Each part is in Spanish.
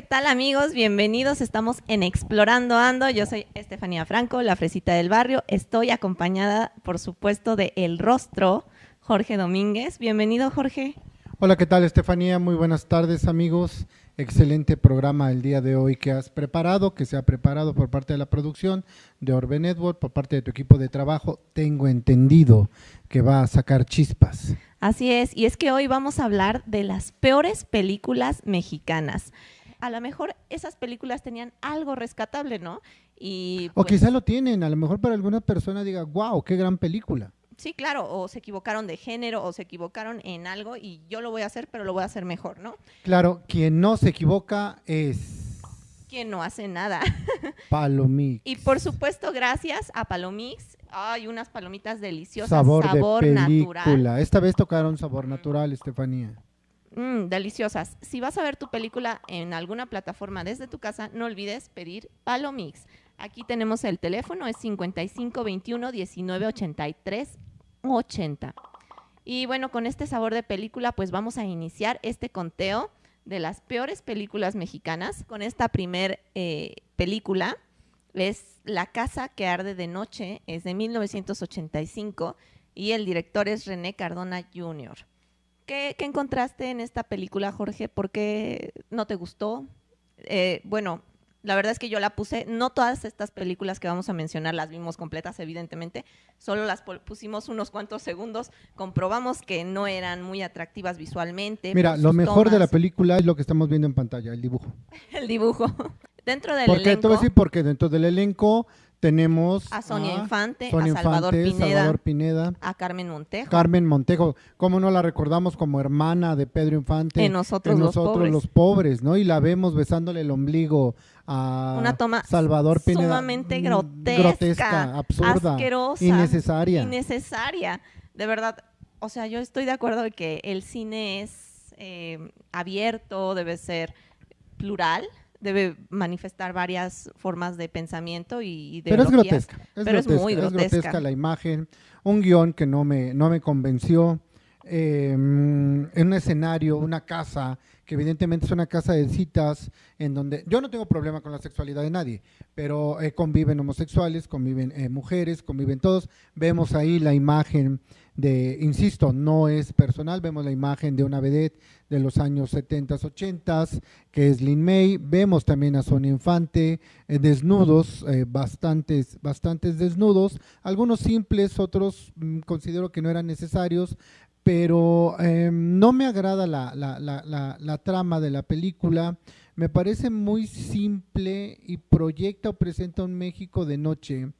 ¿qué tal amigos? Bienvenidos, estamos en Explorando Ando. Yo soy Estefanía Franco, la fresita del barrio. Estoy acompañada, por supuesto, de El Rostro, Jorge Domínguez. Bienvenido, Jorge. Hola, ¿qué tal, Estefanía? Muy buenas tardes, amigos. Excelente programa el día de hoy que has preparado, que se ha preparado por parte de la producción de Orbe Network, por parte de tu equipo de trabajo. Tengo entendido que va a sacar chispas. Así es, y es que hoy vamos a hablar de las peores películas mexicanas. A lo mejor esas películas tenían algo rescatable, ¿no? Y, o pues quizá lo tienen, a lo mejor para alguna persona diga, wow, qué gran película. Sí, claro, o se equivocaron de género o se equivocaron en algo y yo lo voy a hacer, pero lo voy a hacer mejor, ¿no? Claro, quien no se equivoca es... Quien no hace nada. Palomix. Y por supuesto, gracias a Palomix. Hay unas palomitas deliciosas, sabor, sabor de película. Esta vez tocaron sabor natural, Estefanía. Mm, deliciosas. Si vas a ver tu película en alguna plataforma desde tu casa, no olvides pedir Palomix. Aquí tenemos el teléfono, es 55 21 19 83 80. Y bueno, con este sabor de película, pues vamos a iniciar este conteo de las peores películas mexicanas. Con esta primer eh, película, es La casa que arde de noche, es de 1985 y el director es René Cardona Jr. ¿Qué, encontraste en esta película, Jorge? ¿Por qué no te gustó? Eh, bueno, la verdad es que yo la puse, no todas estas películas que vamos a mencionar las vimos completas, evidentemente, solo las pusimos unos cuantos segundos, comprobamos que no eran muy atractivas visualmente. Mira, lo mejor de la película es lo que estamos viendo en pantalla, el dibujo. el dibujo. Dentro del ¿Por qué? Te voy a decir porque dentro del elenco tenemos a Sonia Infante, a Salvador, Pineda, a Carmen Montejo. Carmen Montejo, ¿cómo no la recordamos como hermana de Pedro Infante? En nosotros, los, pobres. los pobres, ¿no? Y la vemos besándole el ombligo a Una toma Salvador Pineda. Sumamente mm, grotesca, grotesca, absurda, asquerosa, innecesaria. Innecesaria. De verdad, o sea, yo estoy de acuerdo de que el cine es eh, abierto, debe ser plural, debe manifestar varias formas de pensamiento y de Pero es grotesca. pero es muy grotesca. Es grotesca la imagen, un guion que no me, no me convenció, em, en un escenario, una casa, que evidentemente es una casa de citas, en donde yo no tengo problema con la sexualidad de nadie, pero eh, conviven homosexuales, conviven eh, mujeres, conviven todos. Vemos ahí la imagen de, insisto, no es personal, vemos la imagen de una vedette de los años 70, 80, que es Lin May, vemos también a Sonia Infante, eh, desnudos, eh, bastantes, bastantes desnudos, algunos simples, otros mm, considero que no eran necesarios, pero em, no me agrada la, la, la, la, trama de la película, me parece muy simple y proyecta o presenta un México de noche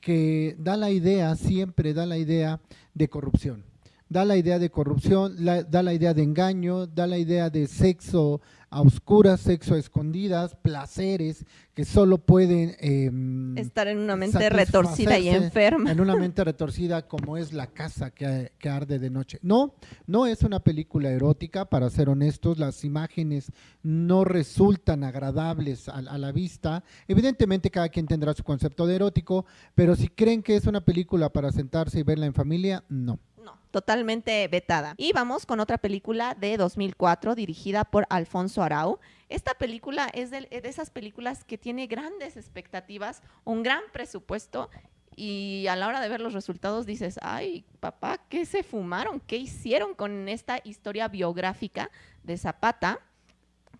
que da la idea, siempre da la idea de corrupción. Da la idea de corrupción, da la idea de engaño, da la idea de sexo a oscuras, sexo a escondidas, placeres que solo pueden... Em, Estar en una mente retorcida y enferma. En una mente retorcida como es la casa que, que, arde de noche. No, no es una película erótica, para ser honestos, las imágenes no resultan agradables a, a la vista. Evidentemente cada quien tendrá su concepto de erótico, pero si creen que es una película para sentarse y verla en familia, no totalmente vetada. Y vamos con otra película de 2004 dirigida por Alfonso Arau. Esta película es de, esas películas que tiene grandes expectativas, un gran presupuesto y a la hora de ver los resultados dices, ay, papá, ¿qué se fumaron? ¿Qué hicieron con esta historia biográfica de Zapata?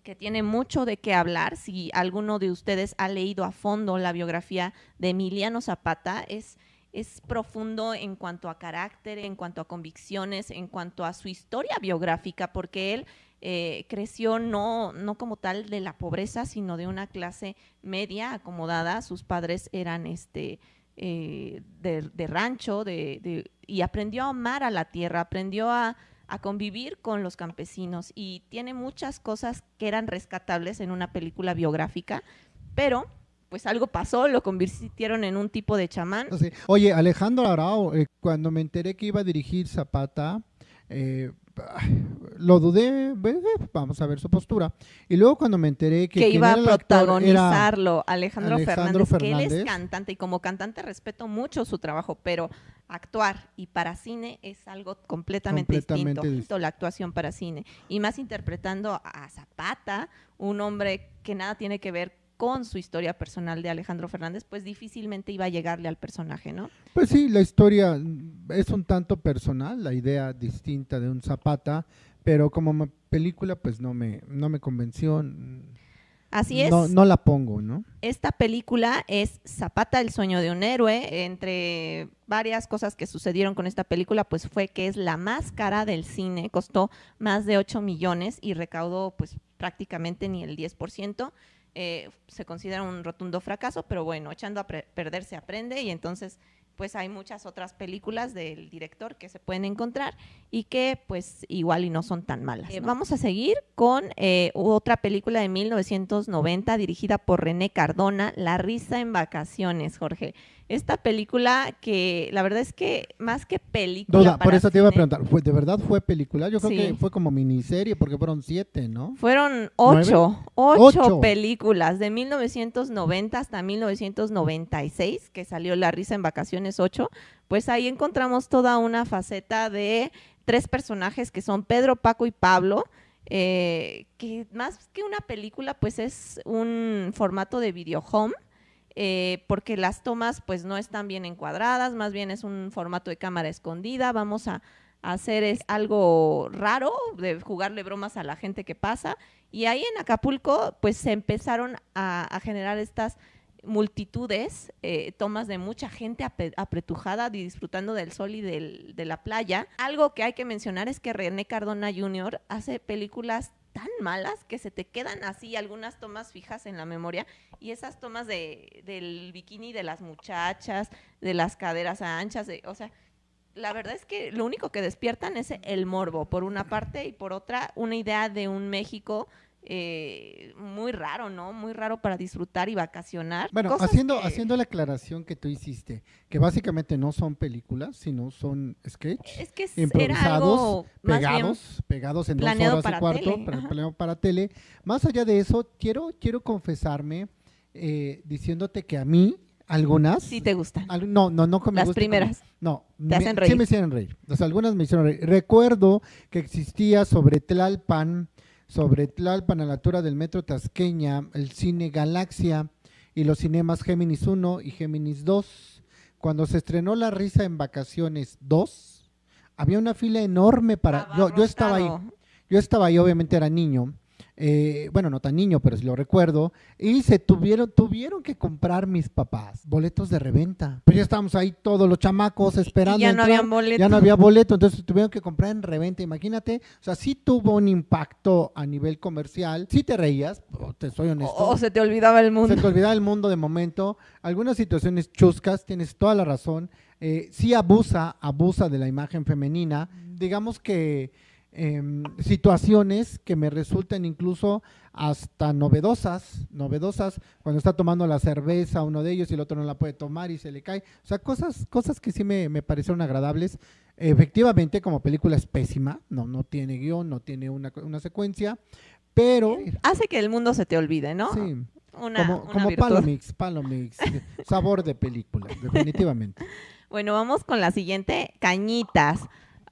que tiene mucho de qué hablar. Si alguno de ustedes ha leído a fondo la biografía de Emiliano Zapata, es es profundo en cuanto a carácter, en cuanto a convicciones, en cuanto a su historia biográfica, porque él eh, creció no, no como tal de la pobreza, sino de una clase media acomodada. Sus padres eran este, eh, de, rancho de, y aprendió a amar a la tierra, aprendió a, a convivir con los campesinos y tiene muchas cosas que eran rescatables en una película biográfica, pero pues algo pasó, lo convirtieron en un tipo de chamán. Oye, Alejandro Arao, eh, cuando me enteré que iba a dirigir Zapata, eh, lo dudé, ve- ve, vamos a ver su postura. Y luego cuando me enteré que, iba a protagonizarlo Alejandro, Alejandro Fernández, que él es cantante y como cantante respeto mucho su trabajo, pero actuar y para cine es algo completamente, Completamente distinto, distinto. la actuación para cine y más interpretando a Zapata, un hombre que nada tiene que ver con su historia personal de Alejandro Fernández, pues difícilmente iba a llegarle al personaje, ¿no? Pues sí, la historia es un tanto personal, la idea distinta de un Zapata, pero como película pues no me, no me convenció. Así es. No, no la pongo, ¿no? Esta película es Zapata, el sueño de un héroe. Entre varias cosas que sucedieron con esta película, pues fue que es la más cara del cine, costó más de 8 millones y recaudó pues prácticamente ni el 10%. Eh, se considera un rotundo fracaso, pero bueno, echando a perder se aprende y entonces pues hay muchas otras películas del director que se pueden encontrar y que pues igual y no son tan malas. Eh, vamos a seguir con eh, otra película de 1990 dirigida por René Cardona, La risa en vacaciones, Jorge. Esta película que la verdad es que más que película Duda, por eso te iba a preguntar, ¿fue, ¿de verdad fue película? Yo creo Sí. que fue como miniserie porque fueron siete, ¿no? Fueron ocho, ocho, Ocho. películas de 1990 hasta 1996, que salió La risa en vacaciones 8, pues ahí encontramos toda una faceta de tres personajes que son Pedro, Paco y Pablo, eh, que más que una película, pues es un formato de video home. Eh, porque las tomas pues no están bien encuadradas, más bien es un formato de cámara escondida, vamos a, hacer es algo raro, de jugarle bromas a la gente que pasa, y ahí en Acapulco, pues se empezaron a, generar estas multitudes, eh, tomas de mucha gente apretujada, disfrutando del sol y del- de la playa. Algo que hay que mencionar es que René Cardona Jr. hace películas tan malas que se te quedan así algunas tomas fijas en la memoria y esas tomas de, del bikini de las muchachas, de las caderas anchas, de- o sea, la verdad es que lo único que despiertan es el morbo, por una parte, y por otra, una idea de un México eh, muy raro, ¿no? Muy raro para disfrutar y vacacionar. Bueno, haciendo, que- haciendo la aclaración que tú hiciste, que básicamente no son películas, sino son sketches Es que improvisados, pegados, pegados en dos horas y cuarto, planeado para tele. Más allá de eso, quiero, quiero confesarme eh, diciéndote que a mí, algunas... sí te gustan. al- no, no, no me Las primeras. No, Te me- hacen sí reír. me hicieron reír. O sea, algunas me hicieron reír. Recuerdo que existía sobre Tlalpan, sobre Tlalpan a la altura del metro Tasqueña, el cine Galaxia y los cinemas Géminis 1 y Géminis 2. Cuando se estrenó La Risa en Vacaciones 2, había una fila enorme para... Yo, yo estaba ahí. Yo estaba ahí, obviamente era niño. Eh, bueno, no tan niño, pero sí lo recuerdo. Y se tuvieron, tuvieron que comprar mis papás boletos de reventa. Pues ya estábamos ahí todos los chamacos esperando. Y ya no entrar, habían boletos. Ya no había boleto, entonces tuvieron que comprar en reventa. Imagínate, o sea, sí tuvo un impacto a nivel comercial. Sí te reías, te soy honesto. O, o se te olvidaba el mundo. Se te olvidaba el mundo de momento. Algunas situaciones chuscas, tienes toda la razón. Eh, sí abusa, abusa de la imagen femenina. Digamos que em, situaciones que me resultan incluso hasta novedosas, novedosas, cuando está tomando la cerveza uno de ellos y el otro no la puede tomar y se le cae. O sea, cosas, cosas que sí me, me parecieron agradables. Efectivamente, como película es pésima, no, no tiene guion, no tiene una, una secuencia, pero... Hace que el mundo se te olvide, ¿no? Sí, Una, como, una como. Palomix, Palomix, eh, sabor de película, definitivamente. Bueno, vamos con la siguiente, Cañitas.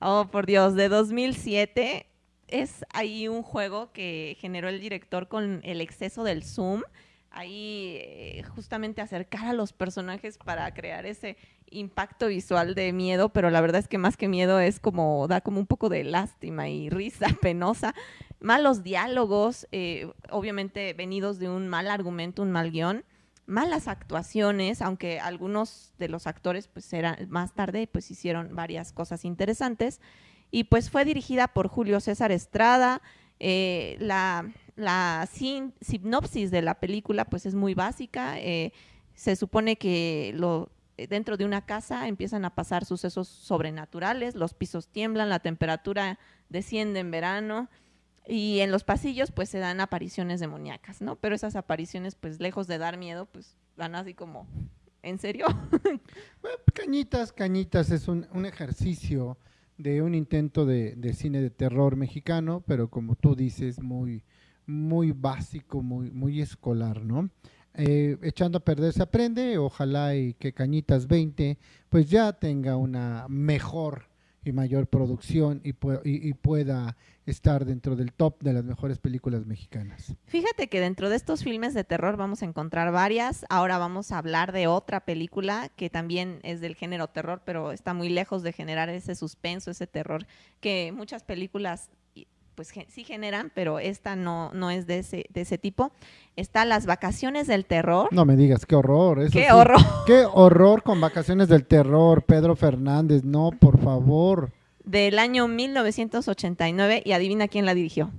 Oh, por Dios, de 2007 es ahí un juego que generó el director con el exceso del zoom. Ahí eh, justamente acercar a los personajes para crear ese impacto visual de miedo, pero la verdad es que más que miedo es como, da como un poco de lástima y risa penosa. Malos diálogos, eh, obviamente venidos de un mal argumento, un mal guion malas actuaciones, aunque algunos de los actores pues más tarde pues hicieron varias cosas interesantes y pues fue dirigida por Julio César Estrada. eh, la la sin- sinopsis de la película pues es muy básica. eh, se supone que dentro de una casa empiezan a pasar sucesos sobrenaturales, los pisos tiemblan, la temperatura desciende en verano y en los pasillos pues se dan apariciones demoníacas, ¿no? Pero esas apariciones pues lejos de dar miedo pues dan así como, ¿en serio? Cañitas, Cañitas es un, un ejercicio de un intento de, de cine de terror mexicano, pero como tú dices, muy, muy básico, muy, muy escolar, ¿no? Eh, echando a perder se aprende, ojalá y que Cañitas 20 pues ya tenga una mejor y mayor producción y, y- pueda estar dentro del top de las mejores películas mexicanas. Fíjate que dentro de estos filmes de terror vamos a encontrar varias. Ahora vamos a hablar de otra película que también es del género terror, pero está muy lejos de generar ese suspenso, ese terror que muchas películas pues sí generan, pero esta no, no es de ese, de ese tipo. Está Las Vacaciones del Terror. No me digas, qué horror. eso ¡Qué sí. horror! Qué horror con vacaciones del terror, Pedro Fernández, no, por favor. Del año 1989 y adivina quién la dirigió.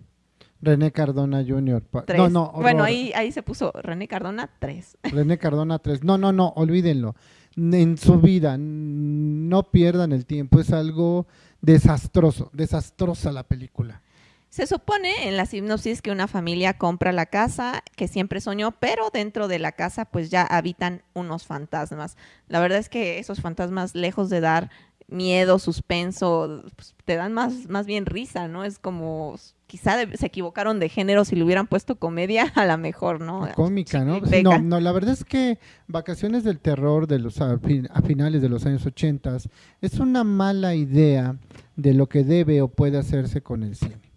René Cardona Jr. Tres. No, no, bueno, ahí, ahí se puso René Cardona, tres. René Cardona 3. No, no, no, olvídenlo. En su vida, no pierdan el tiempo. Es algo desastroso, desastrosa la película. Se supone en la sinopsis que una familia compra la casa que siempre soñó, pero dentro de la casa pues ya habitan unos fantasmas. La verdad es que esos fantasmas, lejos de dar miedo, suspenso, pues, te dan más, más bien risa, ¿no? Es como, quizá de- se equivocaron de género si le hubieran puesto comedia, a la mejor, ¿no? Cómica, ¿no? Sí, no, no, la verdad es que Vacaciones del Terror de los a, fin- a finales de los años 80 es una mala idea de lo que debe o puede hacerse con el cine.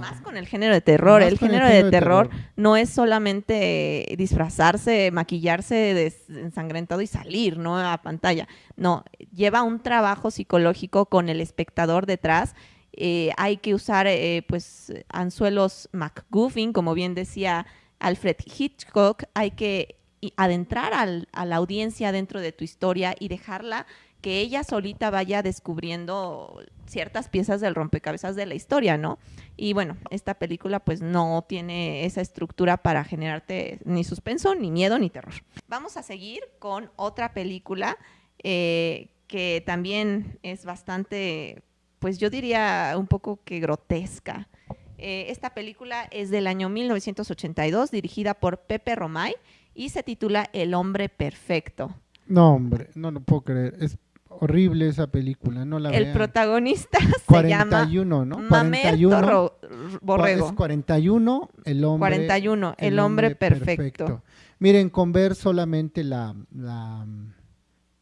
Más con el género de terror. El género, género de terror no es solamente disfrazarse, maquillarse ensangrentado y salir, ¿no? A pantalla. No, lleva un trabajo psicológico con el espectador detrás. Eh, hay que usar, eh, pues, anzuelos McGuffin, como bien decía Alfred Hitchcock. Hay que adentrar al- a la audiencia dentro de tu historia y dejarla que ella solita vaya descubriendo ciertas piezas del rompecabezas de la historia, ¿no? Y bueno, esta película pues no tiene esa estructura para generarte ni suspenso, ni miedo, ni terror. Vamos a seguir con otra película eh, que también es bastante, pues yo diría un poco que grotesca. Eh, esta película es del año 1982, dirigida por Pepe Romay y se titula El hombre perfecto. No, hombre, no lo puedo creer. Es horrible esa película, no la El vean. protagonista se llama 41, ¿no? Mamerto 41. Ro- Es Borrego. 41, el hombre. 41, el, hombre, perfecto. Miren, con ver solamente la, la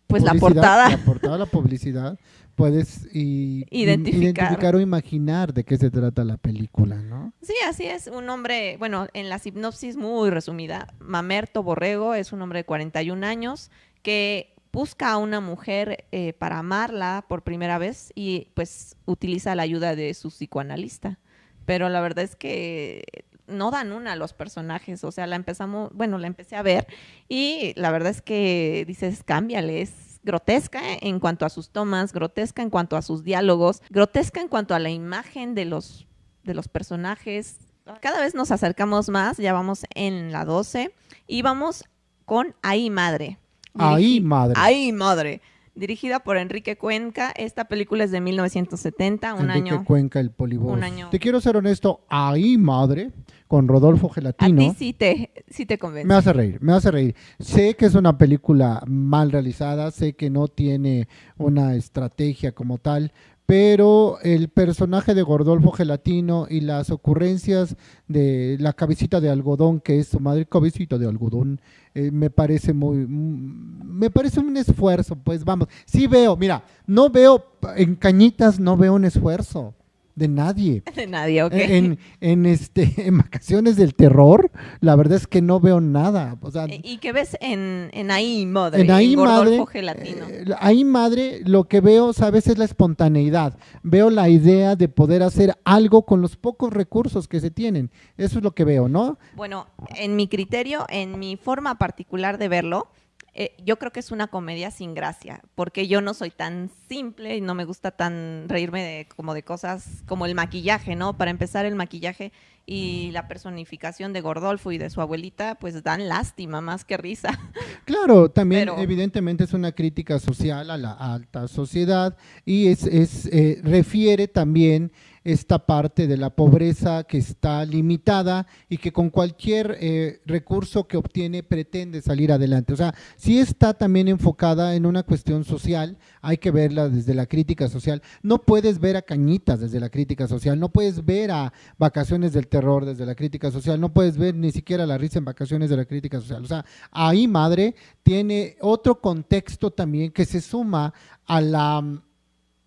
Pues la portada. La portada, la publicidad, puedes Identificar. identificar o imaginar de qué se trata la película, ¿no? Sí, así es, un hombre, bueno, en la sinopsis muy resumida, Mamerto Borrego es un hombre de 41 años que busca a una mujer eh, para amarla por primera vez y pues utiliza la ayuda de su psicoanalista. Pero la verdad es que no dan una a los personajes, o sea, la empezamos, bueno, la empecé a ver y la verdad es que dices, cámbiale, es grotesca en cuanto a sus tomas, grotesca en cuanto a sus diálogos, grotesca en cuanto a la imagen de los, de los personajes. Cada vez nos acercamos más, ya vamos en la 12 y vamos con Ahí Madre. Ahí, madre. Ahí Madre. Dirigida por Enrique Cuenca. Esta película es de 1970, un Enrique año. Cuenca, el polivoz. un año. Te quiero ser honesto, ahí, madre, con Rodolfo A Gelatino. ti sí te, sí te convence. Me hace reír, me hace reír. Sé que es una película mal realizada, sé que no tiene una estrategia como tal, pero el personaje de Gordolfo Gelatino y las ocurrencias de la cabecita de algodón, que es su madre, cabecita de algodón, eh, me parece muy, mm, me parece un esfuerzo, pues vamos, sí veo, mira, no veo, en Cañitas no veo un esfuerzo de nadie. de nadie, ok. En, en, este, en vacaciones del terror, la verdad es que no veo nada. O sea, Eh, ¿Y qué ves en, en Ahí Madre? en ahí madre, eh, ahí madre, lo que veo, sabes, es la espontaneidad. Veo la idea de poder hacer algo con los pocos recursos que se tienen. Eso es lo que veo, ¿no? Bueno, en mi criterio, en mi forma particular de verlo, eh, yo creo que es una comedia sin gracia, porque yo no soy tan simple y no me gusta tan reírme de, como de cosas como el maquillaje, ¿no? Para empezar, el maquillaje y la personificación de Gordolfo y de su abuelita, pues dan lástima más que risa. Claro, también Pero- evidentemente es una crítica social a la alta sociedad y es, es, eh, refiere también esta parte de la pobreza que está limitada y que con cualquier eh, recurso que obtiene pretende salir adelante. O sea, sí está también enfocada en una cuestión social, hay que verla desde la crítica social. No puedes ver a Cañitas desde la crítica social, no puedes ver a Vacaciones del Terror desde la crítica social, no puedes ver ni siquiera la risa en Vacaciones de la crítica social. O sea, ahí, madre, tiene otro contexto también que se suma a la mm,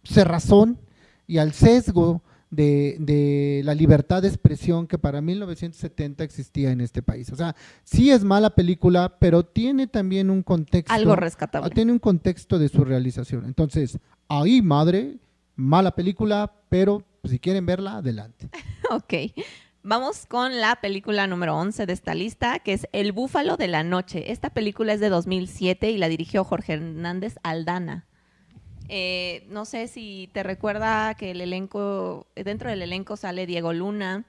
cerrazón y al sesgo de, la libertad de expresión que para 1970 existía en este país. O sea, sí es mala película, pero tiene también un contexto. Algo rescatable. Tiene un contexto de su realización. Entonces, ahí, madre, mala película, pero si quieren verla, adelante. ok. Vamos con la película número 11 de esta lista, que es El Búfalo de la Noche. Esta película es de 2007 y la dirigió Jorge Hernández Aldana. Eh, no sé si te recuerda que el elenco, dentro del elenco sale Diego Luna,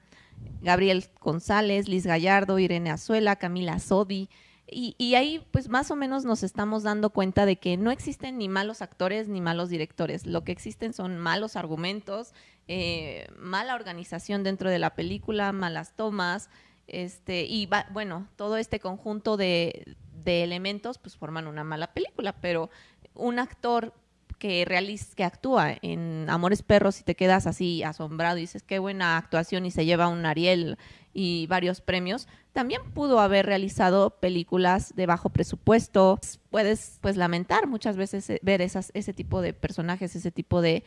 Gabriel González, Liz Gallardo, Irene Azuela, Camila Sodi. Y, ahí pues más o menos nos estamos dando cuenta de que no existen ni malos actores ni malos directores. Lo que existen son malos argumentos, eh, mala organización dentro de la película, malas tomas, este, y bueno, todo este conjunto de, de elementos pues forman una mala película, pero un actor que, realiza, que actúa en Amores Perros y te quedas así asombrado y dices qué buena actuación y se lleva un Ariel y varios premios, también pudo haber realizado películas de bajo presupuesto. Puedes pues lamentar muchas veces eh, ver esas, ese tipo de personajes, ese tipo de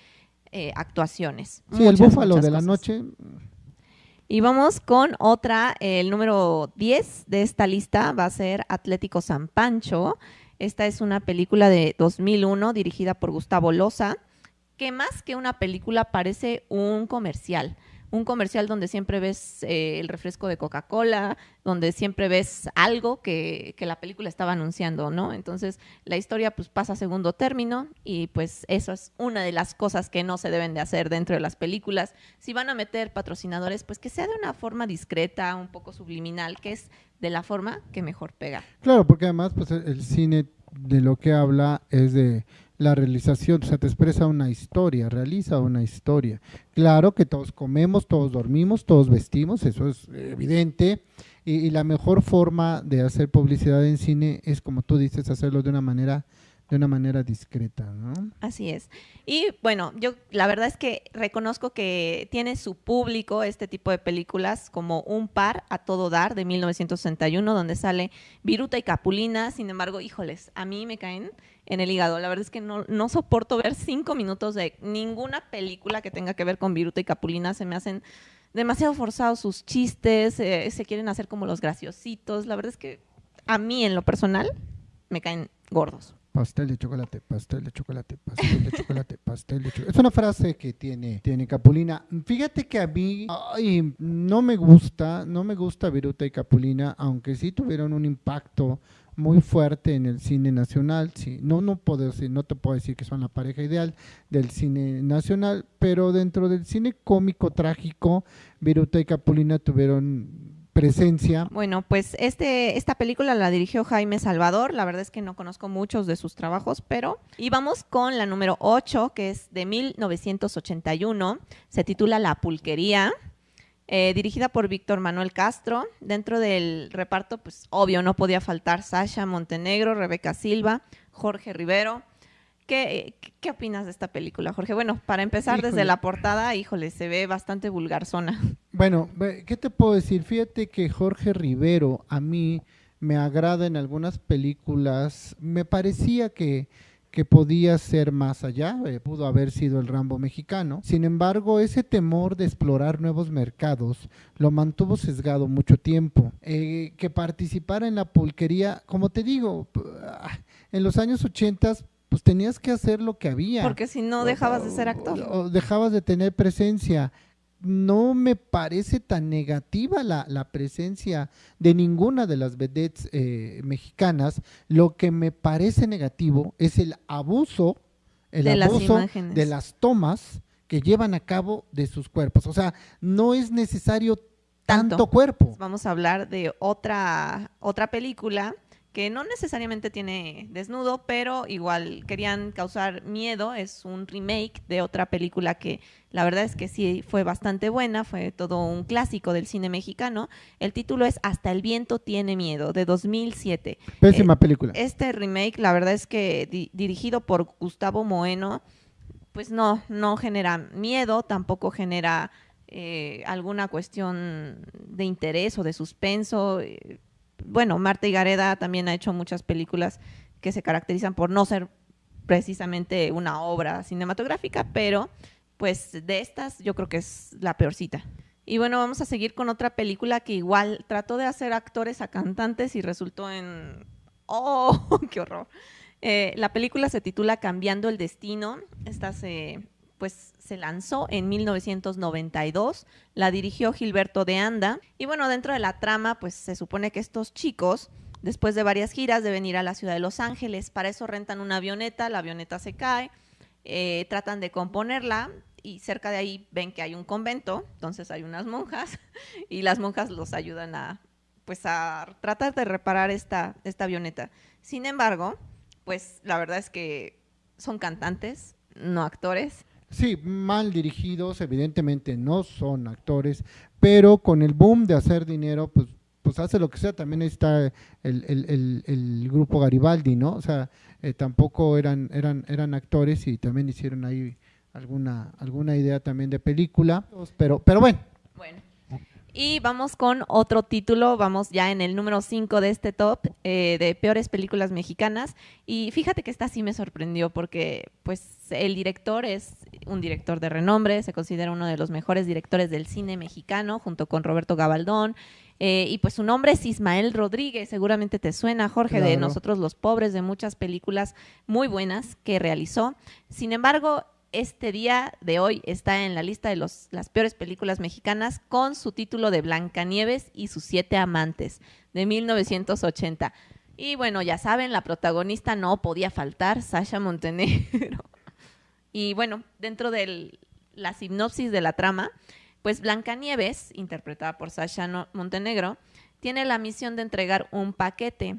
eh, actuaciones. Sí, el búfalo de la noche. Y vamos con otra, el número 10 de esta lista va a ser Atlético San Pancho. Esta es una película de 2001 dirigida por Gustavo Loza, que más que una película parece un comercial. Un comercial donde siempre ves eh, el refresco de Coca-Cola, donde siempre ves algo que, que, la película estaba anunciando, ¿no? Entonces la historia pues pasa a segundo término y pues eso es una de las cosas que no se deben de hacer dentro de las películas. Si van a meter patrocinadores, pues que sea de una forma discreta, un poco subliminal, que es de la forma que mejor pega. Claro, porque además pues el cine de lo que habla es de la realización, o sea, te expresa una historia, realiza una historia. Claro que todos comemos, todos dormimos, todos vestimos, eso es evidente, y, la mejor forma de hacer publicidad en cine es, como tú dices, hacerlo de una manera de una manera discreta, ¿no? Así es. Y bueno, yo la verdad es que reconozco que tiene su público este tipo de películas como Un par a todo dar de 1961, donde sale Viruta y Capulina. Sin embargo, híjoles, a mí me caen en el hígado. La verdad es que no, no soporto ver cinco minutos de ninguna película que tenga que ver con Viruta y Capulina. Se me hacen demasiado forzados sus chistes, eh, se quieren hacer como los graciositos. La verdad es que a mí en lo personal me caen gordos. Pastel de chocolate, pastel de chocolate, pastel de chocolate, pastel de chocolate. Es una frase que tiene, tiene Capulina. Fíjate que a mí ay, no me gusta, no me gusta Viruta y Capulina, aunque sí tuvieron un impacto muy fuerte en el cine nacional. Sí, no, no, puedo decir, no te puedo decir que son la pareja ideal del cine nacional, pero dentro del cine cómico trágico, Viruta y Capulina tuvieron presencia. Bueno, pues este, esta película la dirigió Jaime Salvador, la verdad es que no conozco muchos de sus trabajos, pero... Y vamos con la número 8, que es de 1981, se titula La Pulquería, eh, dirigida por Víctor Manuel Castro. Dentro del reparto, pues obvio, no podía faltar Sasha Montenegro, Rebeca Silva, Jorge Rivero, ¿Qué, ¿Qué, opinas de esta película, Jorge? Bueno, para empezar desde la portada, híjole, se ve bastante vulgar zona. Bueno, ¿qué te puedo decir? Fíjate que Jorge Rivero a mí me agrada en algunas películas. Me parecía que, que podía ser más allá, eh, pudo haber sido el Rambo mexicano. Sin embargo, ese temor de explorar nuevos mercados lo mantuvo sesgado mucho tiempo. Eh, que participara en la pulquería, como te digo, en los años 80 pues tenías que hacer lo que había. Porque si no dejabas de ser actor. O, dejabas de tener presencia. No me parece tan negativa la, la presencia de ninguna de las vedettes eh, mexicanas. Lo que me parece negativo es el abuso, el de abuso las de las tomas que llevan a cabo de sus cuerpos. O sea, no es necesario tanto, tanto cuerpo. Vamos a hablar de otra, otra película que no necesariamente tiene desnudo, pero igual querían causar miedo. Es un remake de otra película que la verdad es que sí fue bastante buena, fue todo un clásico del cine mexicano. El título es Hasta el viento tiene miedo, de 2007. Pésima Eh, película. Este remake, la verdad es que di- dirigido por Gustavo Moeno, pues no, no genera miedo, tampoco genera eh, alguna cuestión de interés o de suspenso. eh, bueno, Marta Higareda también ha hecho muchas películas que se caracterizan por no ser precisamente una obra cinematográfica, pero pues de estas yo creo que es la peorcita. Y bueno, vamos a seguir con otra película que igual trató de hacer actores a cantantes y resultó en... ¡Oh, qué horror! Eh, la película se titula Cambiando el Destino. Esta se, pues, se lanzó en 1992. La dirigió Gilberto de Anda. Y bueno, dentro de la trama, pues se supone que estos chicos, después de varias giras, deben ir a la ciudad de Los Ángeles. Para eso rentan una avioneta, la avioneta se cae, eh, tratan de componerla y cerca de ahí ven que hay un convento, entonces hay unas monjas y las monjas los ayudan a, pues, a tratar de reparar esta, esta avioneta. Sin embargo, pues la verdad es que son cantantes, no actores. Sí, mal dirigidos, evidentemente no son actores, pero con el boom de hacer dinero, pues, pues hace lo que sea. También está el, el- el- el grupo Garibaldi, ¿no? O sea, eh, tampoco eran, eran, eran actores y también hicieron ahí alguna, alguna idea también de película, pero, pero bueno. Bueno. Y vamos con otro título, vamos ya en el número 5 de este top eh, de peores películas mexicanas. Y fíjate que esta sí me sorprendió porque pues el director es un director de renombre, se considera uno de los mejores directores del cine mexicano junto con Roberto Gabaldón. Eh, y pues su nombre es Ismael Rodríguez, seguramente te suena, Jorge, de. Nosotros los Pobres, de muchas películas muy buenas que realizó. Sin embargo, este día de hoy está en la lista de los, las peores películas mexicanas con su título de Blancanieves y sus siete amantes de 1980. Y bueno, ya saben, la protagonista no podía faltar, Sasha Montenegro. Y bueno, dentro de la sinopsis de la trama, pues Blancanieves, interpretada por Sasha Montenegro, tiene la misión de entregar un paquete,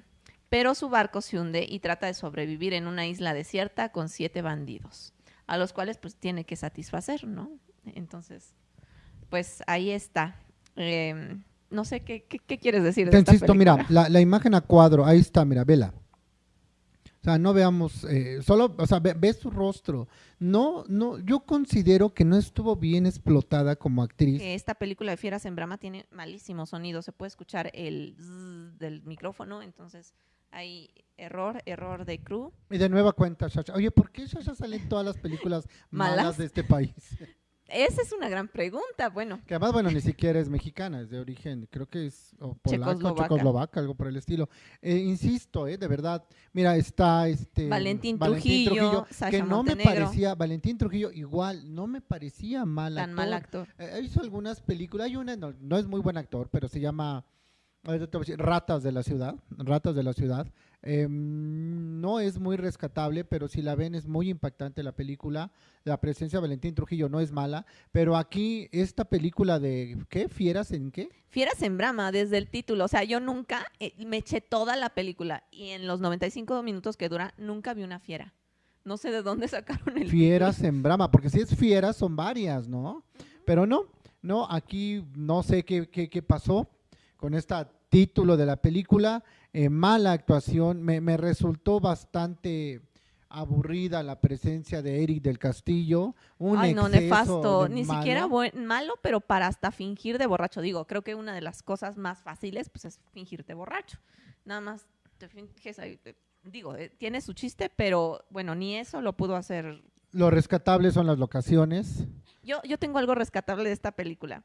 pero su barco se hunde y trata de sobrevivir en una isla desierta con siete bandidos, a los cuales pues tiene que satisfacer, ¿no? Entonces, pues ahí está. Eh, no sé qué, qué, qué quieres decir de Te esta insisto, mira, película? la, la imagen a cuadro, ahí está, mira, vela. O sea, no veamos, eh, solo, o sea, ve, ve su rostro. No, no, yo considero que no estuvo bien explotada como actriz. esta película de Fieras en Brama tiene malísimo sonido, se puede escuchar el zzz del micrófono, entonces hay error, error de crew. Y de nueva cuenta, Sasha. Oye, ¿por qué Sasha sale en todas las películas malas, ¿Malas? de este país? Esa es una gran pregunta, bueno, Que además, bueno, ni siquiera es mexicana, es de origen, creo que es o polaca, Checoslovaca. checoslovaca, algo por el estilo. Eh, insisto, eh, de verdad, mira, está este Valentín Trujillo, Sasha que no me parecía, Valentín Trujillo igual, no me parecía mal tan mal actor. actor. Eh, hizo algunas películas, hay una, no, no es muy buen actor, pero se llama Ratas de la Ciudad, Ratas de la Ciudad. Eh, no es muy rescatable, pero si la ven es muy impactante la película. La presencia de Valentín Trujillo no es mala, pero aquí esta película de, ¿qué? ¿Fieras en qué? Fieras en Brama, desde el título, o sea, yo nunca eh, me eché toda la película y en los 95 minutos que dura, nunca vi una fiera. No sé de dónde sacaron el Fieras en Brahma, porque si es fieras son varias, ¿no? Pero no, no, aquí no sé qué, qué, qué pasó con este título de la película, eh, mala actuación, me, me resultó bastante aburrida la presencia de Eric del Castillo, un Ay, no, nefasto. Ni malo. siquiera buen- malo, pero para hasta fingir de borracho. Digo, creo que una de las cosas más fáciles, pues, es fingirte borracho. Nada más te finges ahí. Digo, eh, tiene su chiste, pero bueno, ni eso lo pudo hacer. Lo rescatable son las locaciones. Yo, yo tengo algo rescatable de esta película.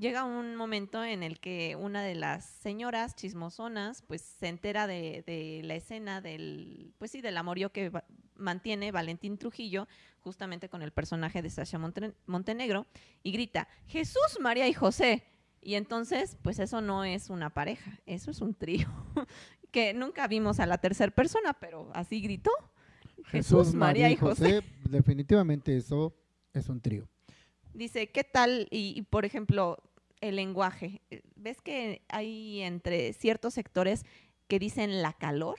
Llega un momento en el que una de las señoras chismosonas, pues, se entera de, la escena del, pues sí, del amorío que mantiene Valentín Trujillo, justamente con el personaje de Sasha Monten- Montenegro, y grita, Jesús, María y José. Y entonces, pues eso no es una pareja, eso es un trío, que nunca vimos a la tercera persona, pero así gritó. Jesús, María y José. Definitivamente eso es un trío. Dice, ¿qué tal? Y, por ejemplo, el lenguaje. Eh, ¿Ves que hay entre ciertos sectores que dicen la calor.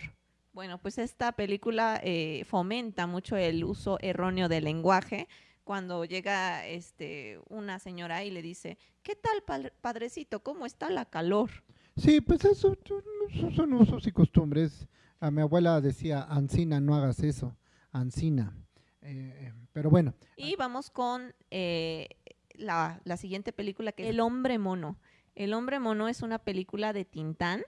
Bueno, pues esta película eh, fomenta mucho el uso erróneo del lenguaje. Cuando llega este, una señora y le dice, ¿qué tal, padrecito? ¿Cómo está la calor? Sí, pues eso, son usos y costumbres. A mi abuela decía, Ancina, no hagas eso, Ancina. Eh, pero bueno. Y vamos con eh, la, la, siguiente película que es El hombre mono. El hombre mono es una película de Tintán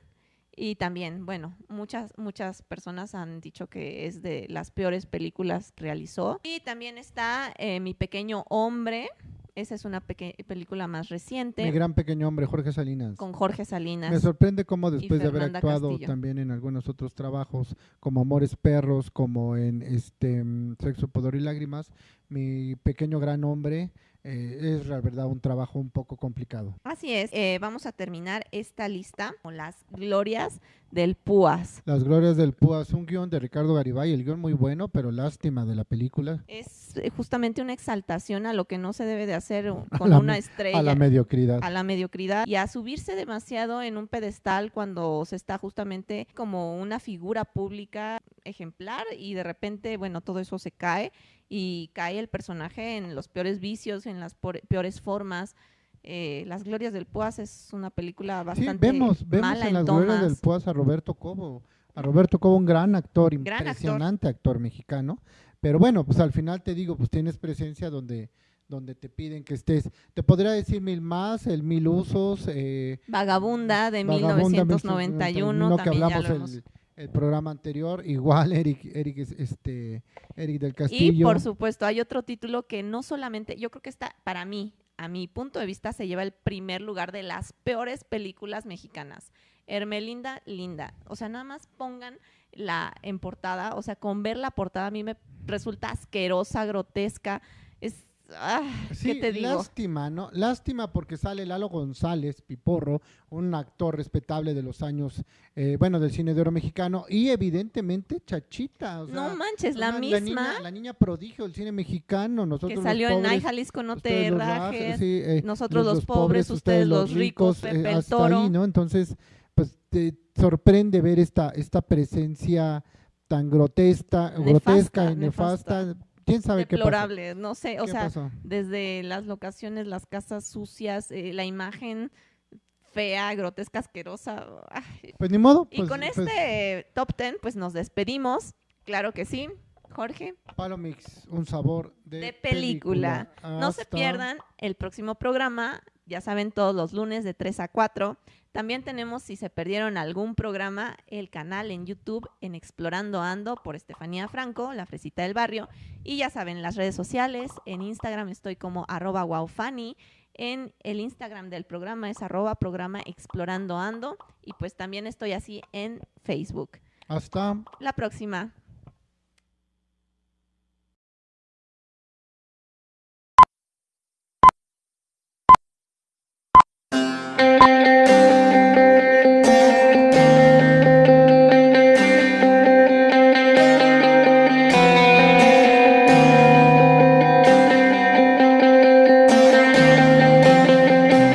y también, bueno, muchas, muchas personas han dicho que es de las peores películas que realizó. Y también está eh, Mi Pequeño Hombre. Esa es una película más reciente. Mi gran pequeño hombre, Jorge Salinas. Con Jorge Salinas. Me sorprende cómo después de haber actuado también en algunos otros trabajos, como Amores Perros, como en este mm, Sexo, Poder y Lágrimas, mi pequeño gran hombre eh, es la verdad un trabajo un poco complicado. Así es, eh, vamos a terminar esta lista con las glorias del Púas. Las glorias del Púas, un guion de Ricardo Garibay, el guion muy bueno, pero lástima de la película. Es eh, justamente una exaltación a lo que no se debe de hacer con una estrella. A la mediocridad. A la mediocridad y a subirse demasiado en un pedestal cuando se está justamente como una figura pública ejemplar y de repente, bueno, todo eso se cae y cae el personaje en los peores vicios, en las peores formas. Eh, las Glorias del Puas es una película bastante sí, vemos, vemos en, Las Glorias del Puas a Roberto Cobo, a Roberto Cobo, un gran actor, impresionante actor. mexicano, pero bueno, pues al final te digo, pues tienes presencia donde donde te piden que estés. Te podría decir mil más, el mil usos. Eh, Vagabunda de 1991, también ya lo el programa anterior, igual Eric, Eric, este, Eric del Castillo. Y por supuesto, hay otro título que no solamente, yo creo que está, para mí, a mi punto de vista, se lleva el primer lugar de las peores películas mexicanas. Hermelinda Linda. O sea, nada más pongan la en portada, o sea, con ver la portada a mí me resulta asquerosa, grotesca. Es Ah, sí, te digo? Lástima, ¿no? Lástima porque sale Lalo González, Piporro, un actor respetable de los años, eh, bueno, del cine de oro mexicano, y evidentemente Chachita. no manches, la misma. La niña, prodigio del cine mexicano. Nosotros que salió en Ay Jalisco no te rajes, eh, nosotros los, pobres, ustedes los ricos, Pepe el Toro. ¿no? Entonces, pues te sorprende ver esta, esta presencia tan grotesca, grotesca y nefasta quién sabe deplorable, no sé, o sea, desde las locaciones, las casas sucias, eh, la imagen fea, grotesca, asquerosa. Pues ni modo. y pues, con pues este top ten, pues nos despedimos, claro que sí. Jorge. Palomix, un sabor de, película. No se pierdan el próximo programa, ya saben, todos los lunes de 3 a 4. También tenemos, si se perdieron algún programa, el canal en YouTube en Explorando Ando por Estefanía Franco, la fresita del barrio. Y ya saben, las redes sociales, en Instagram estoy como arroba wowfanny, en el Instagram del programa es arroba programa Explorando Ando y pues también estoy así en Facebook. Hasta la próxima.